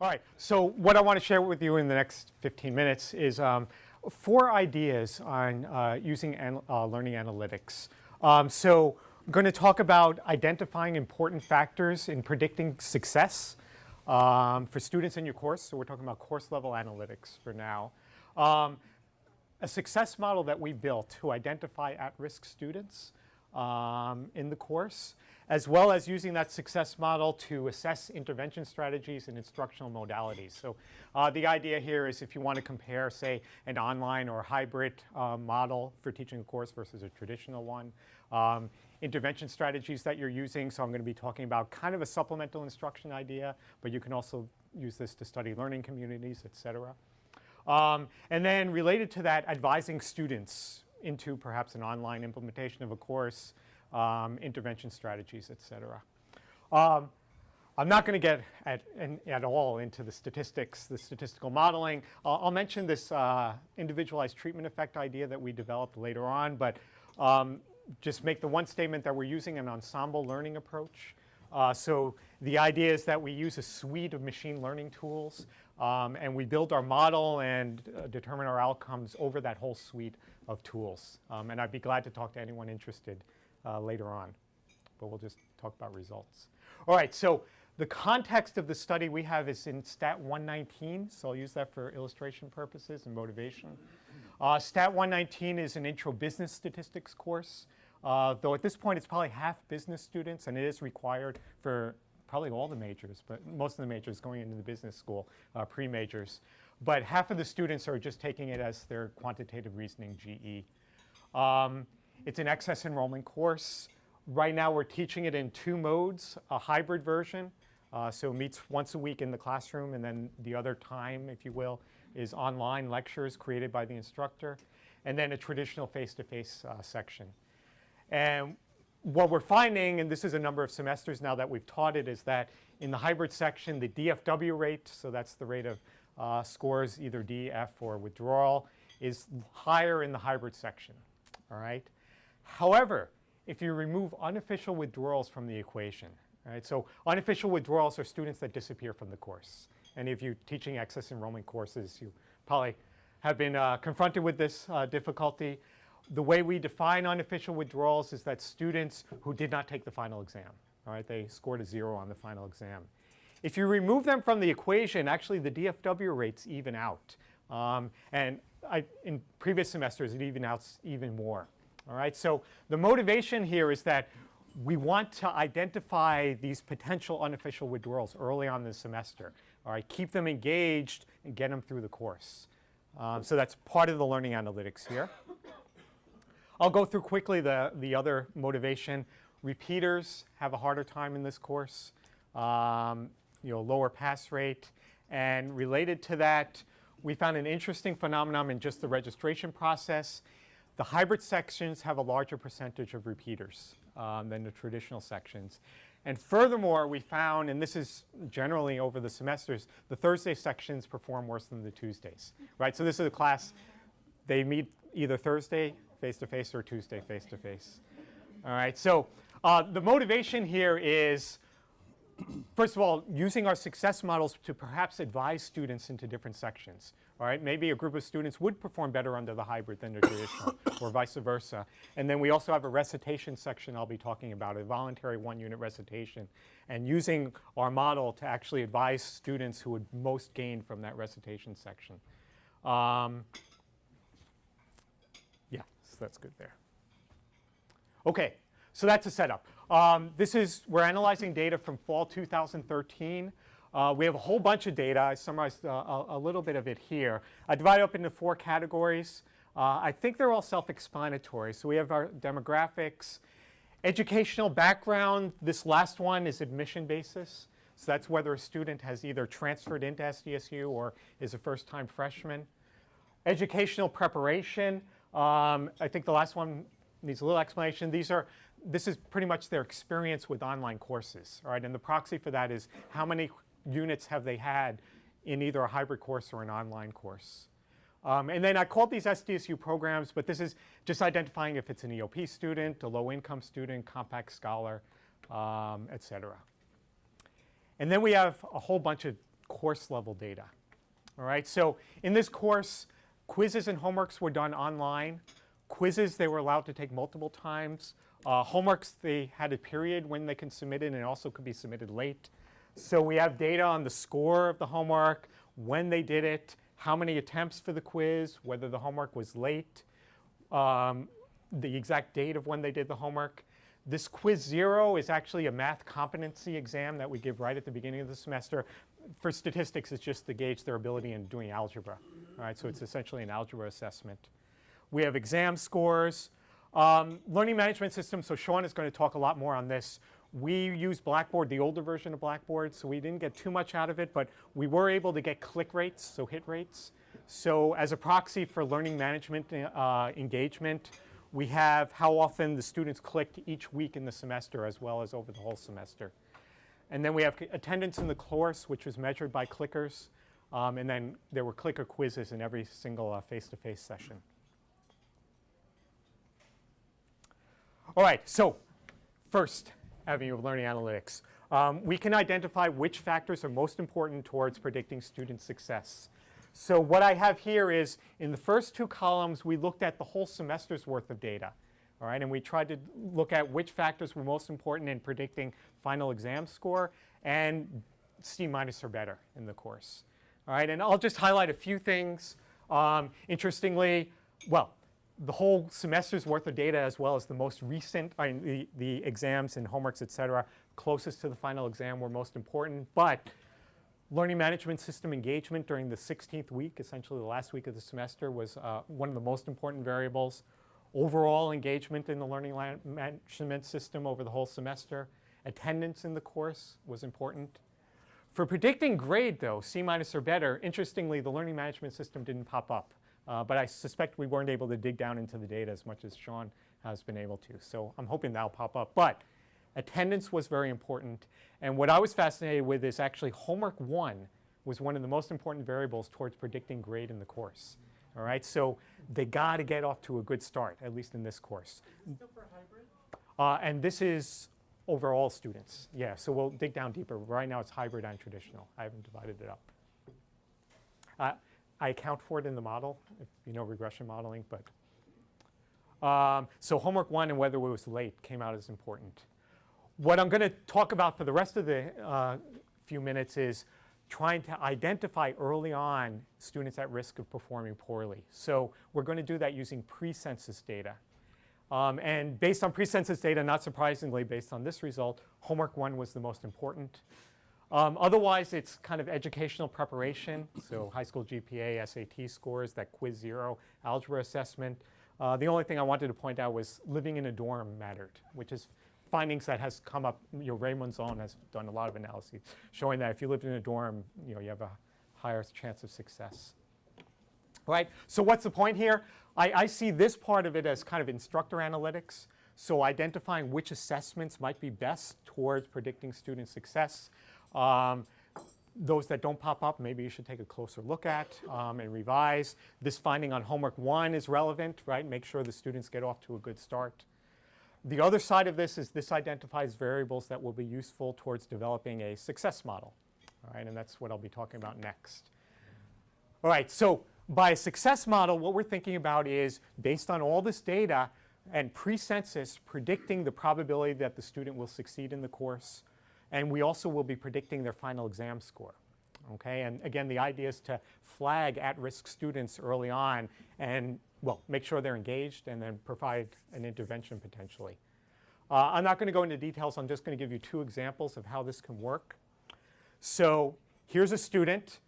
All right, so what I want to share with you in the next 15 minutes is um, four ideas on uh, using an, uh, learning analytics. Um, so I'm going to talk about identifying important factors in predicting success um, for students in your course. So we're talking about course level analytics for now. Um, a success model that we built to identify at-risk students um, in the course, as well as using that success model to assess intervention strategies and instructional modalities. So uh, the idea here is if you want to compare, say, an online or hybrid uh, model for teaching a course versus a traditional one, um, intervention strategies that you're using. So I'm going to be talking about kind of a supplemental instruction idea, but you can also use this to study learning communities, et cetera. Um, and then related to that, advising students into perhaps an online implementation of a course, um, intervention strategies, et cetera. Um, I'm not going to get at, at, all into the statistics, the statistical modeling. I'll, I'll mention this uh, individualized treatment effect idea that we developed later on, but um, just make the one statement that we're using an ensemble learning approach. Uh, so the idea is that we use a suite of machine learning tools um, and we build our model and uh, determine our outcomes over that whole suite of tools. Um, and I'd be glad to talk to anyone interested uh, later on, but we'll just talk about results. All right, so the context of the study we have is in Stat 119, so I'll use that for illustration purposes and motivation. Uh, Stat 119 is an intro business statistics course, uh, though at this point it's probably half business students and it is required for probably all the majors, but most of the majors going into the business school, uh, pre-majors. But half of the students are just taking it as their quantitative reasoning GE. Um, it's an excess enrollment course. Right now we're teaching it in two modes, a hybrid version, uh, so it meets once a week in the classroom and then the other time, if you will, is online lectures created by the instructor, and then a traditional face-to-face -face, uh, section. And what we're finding, and this is a number of semesters now that we've taught it, is that in the hybrid section, the DFW rate, so that's the rate of uh, scores either D, F, or withdrawal, is higher in the hybrid section, all right? However, if you remove unofficial withdrawals from the equation, right? So unofficial withdrawals are students that disappear from the course. And if you're teaching excess enrollment courses, you probably have been uh, confronted with this uh, difficulty the way we define unofficial withdrawals is that students who did not take the final exam, all right, they scored a zero on the final exam. If you remove them from the equation, actually the DFW rates even out. Um, and I, in previous semesters, it even out even more. All right, so the motivation here is that we want to identify these potential unofficial withdrawals early on in the semester. All right, keep them engaged and get them through the course. Um, so that's part of the learning analytics here. I'll go through quickly the, the other motivation. Repeaters have a harder time in this course, um, you know, lower pass rate. And related to that, we found an interesting phenomenon in just the registration process. The hybrid sections have a larger percentage of repeaters um, than the traditional sections. And furthermore, we found, and this is generally over the semesters, the Thursday sections perform worse than the Tuesdays, right? So this is a class, they meet either Thursday face-to-face -face or Tuesday face-to-face. -face. All right, so uh, the motivation here is, first of all, using our success models to perhaps advise students into different sections. All right, maybe a group of students would perform better under the hybrid than the traditional, or vice versa. And then we also have a recitation section I'll be talking about, a voluntary one-unit recitation, and using our model to actually advise students who would most gain from that recitation section. Um, so that's good there. Okay, so that's a setup. Um, this is, we're analyzing data from fall 2013. Uh, we have a whole bunch of data. I summarized uh, a, a, little bit of it here. I divide up into four categories. Uh, I think they're all self-explanatory. So we have our demographics, educational background. This last one is admission basis. So that's whether a student has either transferred into SDSU or is a first-time freshman. Educational preparation. Um, I think the last one needs a little explanation. These are, this is pretty much their experience with online courses, all right? And the proxy for that is how many units have they had in either a hybrid course or an online course. Um, and then I called these SDSU programs, but this is just identifying if it's an EOP student, a low-income student, compact scholar, um, et cetera. And then we have a whole bunch of course level data. All right, so in this course, quizzes and homeworks were done online. Quizzes they were allowed to take multiple times. Uh, homeworks they had a period when they can submit it and it also could be submitted late. So we have data on the score of the homework, when they did it, how many attempts for the quiz, whether the homework was late, um, the exact date of when they did the homework. This quiz zero is actually a math competency exam that we give right at the beginning of the semester. For statistics, it's just to gauge their ability in doing algebra. All right, so it's essentially an algebra assessment. We have exam scores. Um, learning management system, so Sean is going to talk a lot more on this. We use Blackboard, the older version of Blackboard, so we didn't get too much out of it, but we were able to get click rates, so hit rates. So as a proxy for learning management uh, engagement, we have how often the students clicked each week in the semester as well as over the whole semester. And then we have attendance in the course, which was measured by clickers. Um, and then there were clicker quizzes in every single uh, face-to-face -face session. All right, so first avenue of learning analytics. Um, we can identify which factors are most important towards predicting student success. So what I have here is in the first two columns, we looked at the whole semester's worth of data. All right, and we tried to look at which factors were most important in predicting final exam score and C minus or better in the course. All right, and I'll just highlight a few things. Um, interestingly, well, the whole semester's worth of data as well as the most recent, I mean, the, the exams and homeworks, et cetera, closest to the final exam were most important. But learning management system engagement during the 16th week, essentially the last week of the semester, was uh, one of the most important variables. Overall engagement in the learning management system over the whole semester. Attendance in the course was important. For predicting grade, though, C minus or better, interestingly, the learning management system didn't pop up. Uh, but I suspect we weren't able to dig down into the data as much as Sean has been able to. So I'm hoping that'll pop up. But attendance was very important. And what I was fascinated with is actually homework one was one of the most important variables towards predicting grade in the course. All right, so they got to get off to a good start, at least in this course. Uh, and this is overall students. Yeah, so we'll dig down deeper. Right now it's hybrid and traditional. I haven't divided it up. Uh, I account for it in the model, if you know regression modeling. But um, So homework one and whether it was late came out as important. What I'm going to talk about for the rest of the uh, few minutes is trying to identify early on students at risk of performing poorly. So we're going to do that using pre-census data. Um, and based on pre-census data, not surprisingly, based on this result, homework one was the most important. Um, otherwise, it's kind of educational preparation, so high school GPA, SAT scores, that quiz zero, algebra assessment. Uh, the only thing I wanted to point out was living in a dorm mattered, which is findings that has come up. You know, Ray Monzon has done a lot of analyses showing that if you lived in a dorm, you know, you have a higher chance of success. Right. So what's the point here? I, I see this part of it as kind of instructor analytics. So identifying which assessments might be best towards predicting student success. Um, those that don't pop up, maybe you should take a closer look at um, and revise. This finding on homework one is relevant, right? Make sure the students get off to a good start. The other side of this is this identifies variables that will be useful towards developing a success model, all right? And that's what I'll be talking about next. All right, so by a success model, what we're thinking about is based on all this data and pre-census predicting the probability that the student will succeed in the course, and we also will be predicting their final exam score. Okay, and again, the idea is to flag at-risk students early on and, well, make sure they're engaged and then provide an intervention potentially. Uh, I'm not going to go into details. I'm just going to give you two examples of how this can work. So here's a student,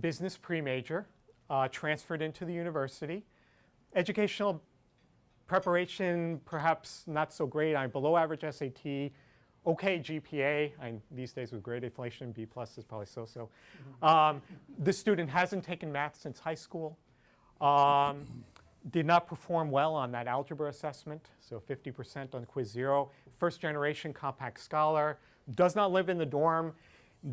business pre-major, uh, transferred into the university. Educational preparation, perhaps not so great. I'm below average SAT, okay GPA. I, these days with grade inflation, B plus is probably so-so. Um, this student hasn't taken math since high school. Um, did not perform well on that algebra assessment, so 50% on quiz zero. First generation compact scholar, does not live in the dorm,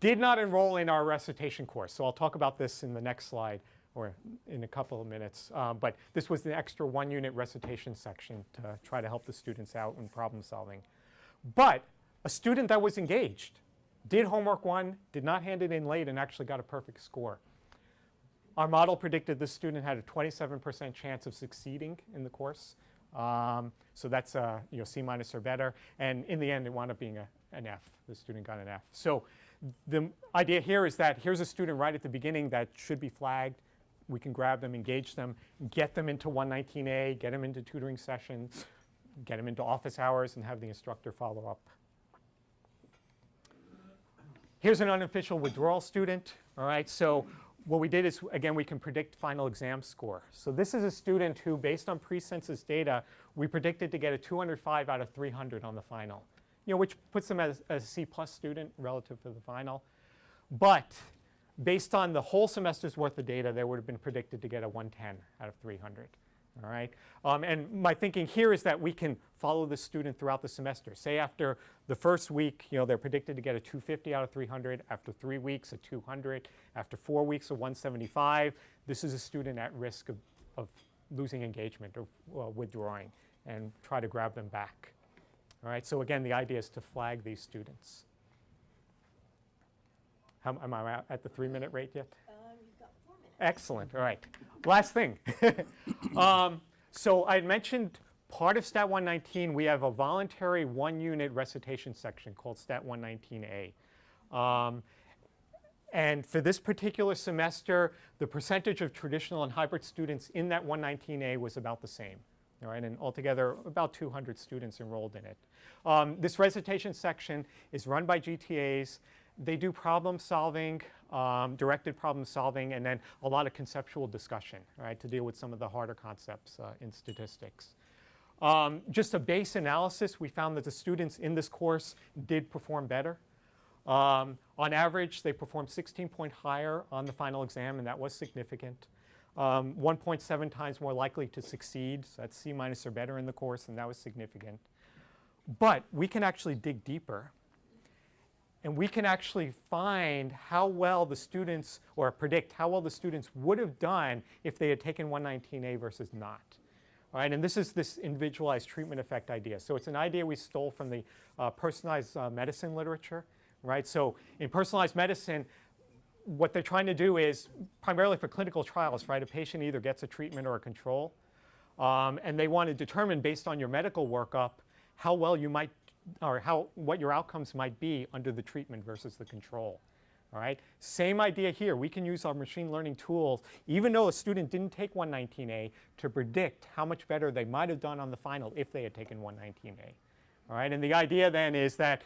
did not enroll in our recitation course. So I'll talk about this in the next slide or in a couple of minutes. Um, but this was the extra one unit recitation section to try to help the students out in problem solving. But a student that was engaged, did homework one, did not hand it in late, and actually got a perfect score. Our model predicted this student had a 27% chance of succeeding in the course. Um, so that's a you know, C minus or better. And in the end, it wound up being a, an F. The student got an F. So the idea here is that here's a student right at the beginning that should be flagged. We can grab them, engage them, get them into 119A, get them into tutoring sessions, get them into office hours, and have the instructor follow up. Here's an unofficial withdrawal student. All right, so what we did is, again, we can predict final exam score. So this is a student who, based on pre-census data, we predicted to get a 205 out of 300 on the final, you know, which puts them as, a C plus student relative to the final. But based on the whole semester's worth of data, they would have been predicted to get a 110 out of 300. All right. Um, and my thinking here is that we can follow the student throughout the semester. Say after the first week, you know, they're predicted to get a 250 out of 300. After three weeks, a 200. After four weeks, a 175. This is a student at risk of, of losing engagement or uh, withdrawing and try to grab them back. All right. So again, the idea is to flag these students. How, am I at the three-minute rate yet? Excellent. All right. Last thing. um, so I mentioned part of Stat 119, we have a voluntary one-unit recitation section called Stat 119A. Um, and for this particular semester, the percentage of traditional and hybrid students in that 119A was about the same. All right, and altogether about 200 students enrolled in it. Um, this recitation section is run by GTAs they do problem solving, um, directed problem solving, and then a lot of conceptual discussion, right, to deal with some of the harder concepts uh, in statistics. Um, just a base analysis, we found that the students in this course did perform better. Um, on average, they performed 16 point higher on the final exam, and that was significant. Um, 1.7 times more likely to succeed, so that's C minus or better in the course, and that was significant. But we can actually dig deeper and we can actually find how well the students, or predict how well the students would have done if they had taken 119A versus not. All right, and this is this individualized treatment effect idea. So it's an idea we stole from the uh, personalized uh, medicine literature, right? So in personalized medicine, what they're trying to do is, primarily for clinical trials, right, a patient either gets a treatment or a control. Um, and they want to determine, based on your medical workup, how well you might or how, what your outcomes might be under the treatment versus the control. All right, same idea here. We can use our machine learning tools, even though a student didn't take 119A, to predict how much better they might have done on the final if they had taken 119A. All right, and the idea then is that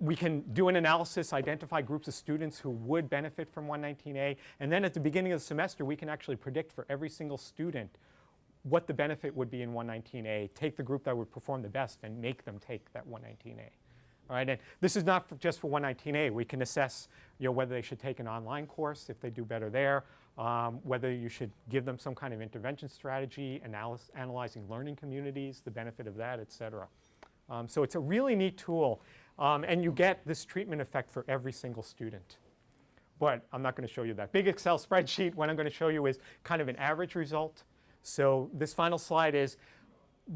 we can do an analysis, identify groups of students who would benefit from 119A, and then at the beginning of the semester, we can actually predict for every single student what the benefit would be in 119A, take the group that would perform the best and make them take that 119A. All right, and this is not for just for 119A. We can assess you know, whether they should take an online course if they do better there, um, whether you should give them some kind of intervention strategy, analyzing learning communities, the benefit of that, et cetera. Um, so it's a really neat tool, um, and you get this treatment effect for every single student. But I'm not going to show you that big Excel spreadsheet. What I'm going to show you is kind of an average result. So this final slide is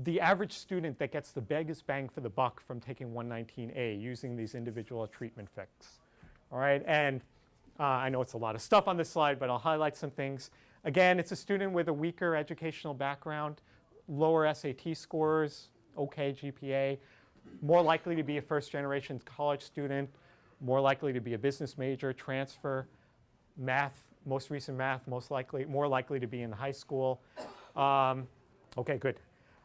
the average student that gets the biggest bang for the buck from taking 119A using these individual treatment fix. All right, and uh, I know it's a lot of stuff on this slide, but I'll highlight some things. Again, it's a student with a weaker educational background, lower SAT scores, okay GPA, more likely to be a first generation college student, more likely to be a business major, transfer, math, most recent math, most likely, more likely to be in high school. Um, okay, good.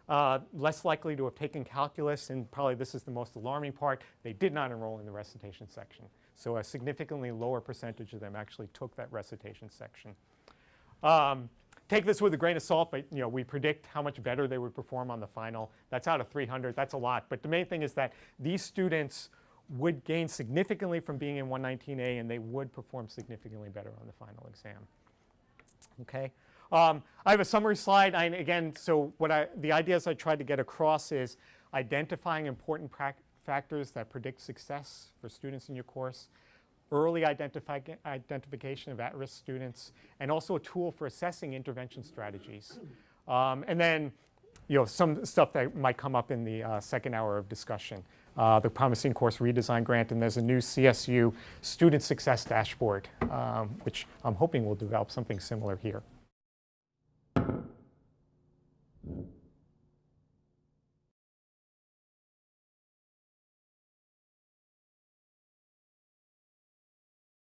Uh, less likely to have taken calculus, and probably this is the most alarming part, they did not enroll in the recitation section. So a significantly lower percentage of them actually took that recitation section. Um, take this with a grain of salt, but you know, we predict how much better they would perform on the final. That's out of 300, that's a lot. But the main thing is that these students would gain significantly from being in 119A and they would perform significantly better on the final exam. Okay. Um, I have a summary slide. I, again, so what I, the ideas I tried to get across is identifying important factors that predict success for students in your course, early identification of at-risk students, and also a tool for assessing intervention strategies. Um, and then, you know, some stuff that might come up in the uh, second hour of discussion. uh, the Promising Course Redesign Grant, and there's a new CSU Student Success Dashboard, um, which I'm hoping will develop something similar here.